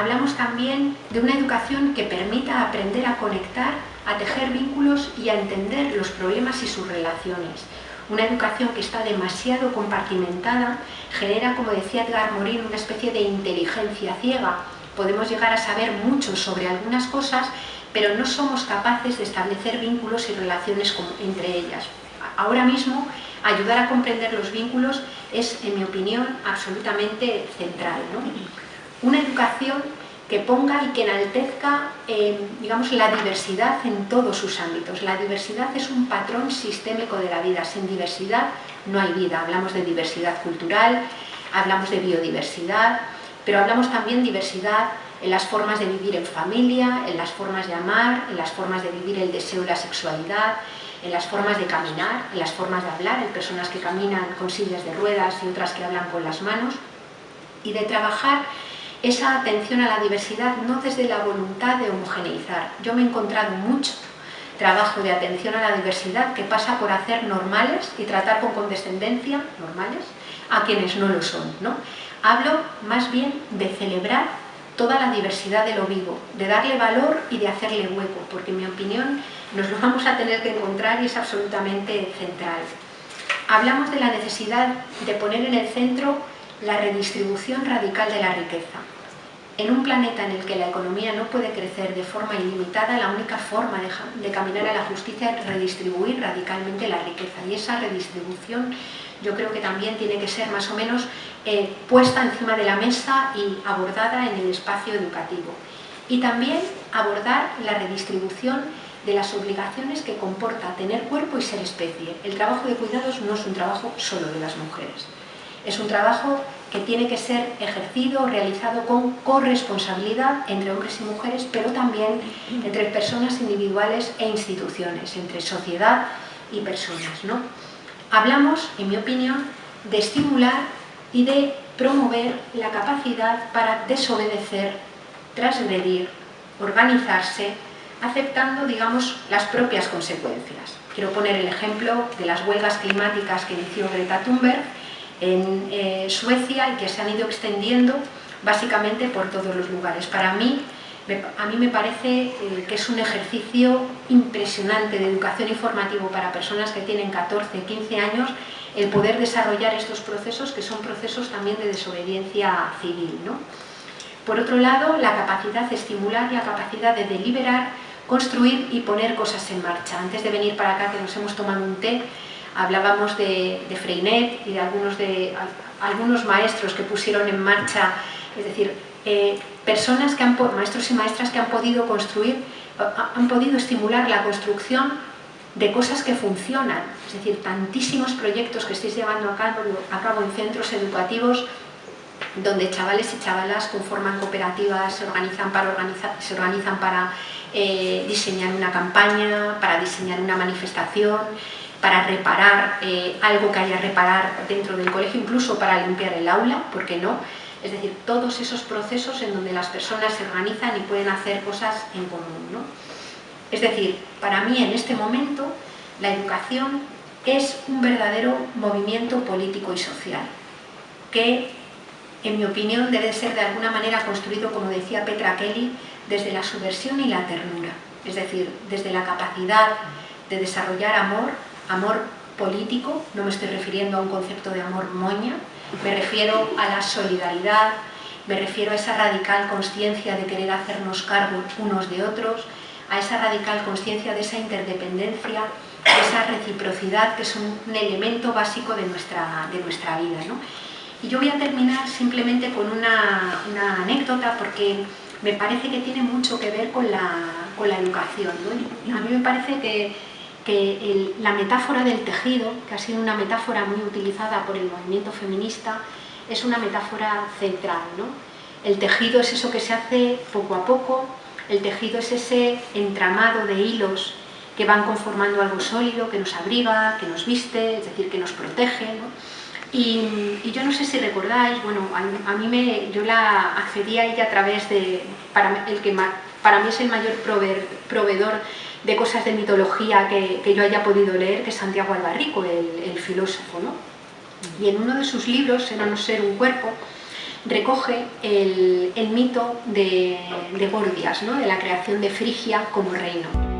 hablamos también de una educación que permita aprender a conectar, a tejer vínculos y a entender los problemas y sus relaciones. Una educación que está demasiado compartimentada genera, como decía Edgar Morin, una especie de inteligencia ciega. Podemos llegar a saber mucho sobre algunas cosas, pero no somos capaces de establecer vínculos y relaciones entre ellas. Ahora mismo, ayudar a comprender los vínculos es, en mi opinión, absolutamente central. Una educación que ponga y que enaltezca eh, digamos, la diversidad en todos sus ámbitos. La diversidad es un patrón sistémico de la vida. Sin diversidad no hay vida. Hablamos de diversidad cultural, hablamos de biodiversidad, pero hablamos también diversidad en las formas de vivir en familia, en las formas de amar, en las formas de vivir el deseo y la sexualidad, en las formas de caminar, en las formas de hablar, en personas que caminan con sillas de ruedas y otras que hablan con las manos, y de trabajar esa atención a la diversidad no desde la voluntad de homogeneizar. Yo me he encontrado mucho trabajo de atención a la diversidad que pasa por hacer normales y tratar con condescendencia, normales, a quienes no lo son. ¿no? Hablo más bien de celebrar toda la diversidad de lo vivo, de darle valor y de hacerle hueco, porque en mi opinión nos lo vamos a tener que encontrar y es absolutamente central. Hablamos de la necesidad de poner en el centro la redistribución radical de la riqueza. En un planeta en el que la economía no puede crecer de forma ilimitada, la única forma de, caminar a la justicia es redistribuir radicalmente la riqueza. Y esa redistribución yo creo que también tiene que ser más o menos eh, puesta encima de la mesa y abordada en el espacio educativo. Y también abordar la redistribución de las obligaciones que comporta tener cuerpo y ser especie. El trabajo de cuidados no es un trabajo solo de las mujeres. Es un trabajo que tiene que ser ejercido, realizado con corresponsabilidad entre hombres y mujeres, pero también entre personas individuales e instituciones, entre sociedad y personas. ¿no? Hablamos, en mi opinión, de estimular y de promover la capacidad para desobedecer, transgredir, organizarse, aceptando, digamos, las propias consecuencias. Quiero poner el ejemplo de las huelgas climáticas que inició Greta Thunberg, en eh, Suecia y que se han ido extendiendo básicamente por todos los lugares. Para mí, a mí me parece eh, que es un ejercicio impresionante de educación informativa para personas que tienen 14, 15 años, el poder desarrollar estos procesos que son procesos también de desobediencia civil. ¿no? Por otro lado, la capacidad de estimular, la capacidad de deliberar, construir y poner cosas en marcha. Antes de venir para acá, que nos hemos tomado un té, Hablábamos de, Freinet y de algunos, de algunos maestros que pusieron en marcha, es decir, eh, personas que han, maestros y maestras que han podido construir, han podido estimular la construcción de cosas que funcionan, es decir, tantísimos proyectos que estáis llevando a cabo, a cabo en centros educativos donde chavales y chavalas conforman cooperativas, se organizan para, organizar, se organizan para eh, diseñar una campaña, para diseñar una manifestación, para reparar eh, algo que haya reparar dentro del colegio, incluso para limpiar el aula, ¿por qué no? Es decir, todos esos procesos en donde las personas se organizan y pueden hacer cosas en común. ¿no? Es decir, para mí en este momento la educación es un verdadero movimiento político y social, que en mi opinión debe ser de alguna manera construido, como decía Petra Kelly, desde la subversión y la ternura, es decir, desde la capacidad de desarrollar amor amor político, no me estoy refiriendo a un concepto de amor moña, me refiero a la solidaridad, me refiero a esa radical conciencia de querer hacernos cargo unos de otros, a esa radical conciencia de esa interdependencia, de esa reciprocidad que es un, elemento básico de nuestra, de nuestra vida. Y yo voy a terminar simplemente con una, anécdota porque me parece que tiene mucho que ver con la, con la educación. A mí me parece que que la metáfora del tejido, que ha sido una metáfora muy utilizada por el movimiento feminista, es una metáfora central. ¿no? El tejido es eso que se hace poco a poco, el tejido es ese entramado de hilos que van conformando algo sólido, que nos abriga, que nos viste, es decir, que nos protege. Y, yo no sé si recordáis, bueno, a, mí me, yo la accedí a ella a través de, para, el que para mí es el mayor proveedor de cosas de mitología que, yo haya podido leer, que es Santiago Albarrico, el, filósofo. ¿no? Y en uno de sus libros, Era no ser un cuerpo, recoge el, mito de, Gordias, de la creación de Frigia como reino.